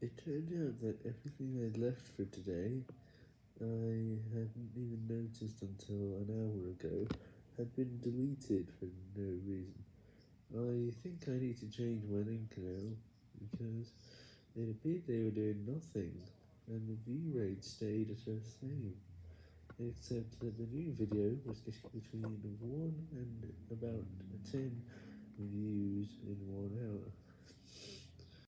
It turned out that everything I'd left for today, I hadn't even noticed until an hour ago, had been deleted for no reason. I think I need to change my link now, because it appeared they were doing nothing, and the view rate stayed at the same, except that the new video was getting between 1 and about 10 views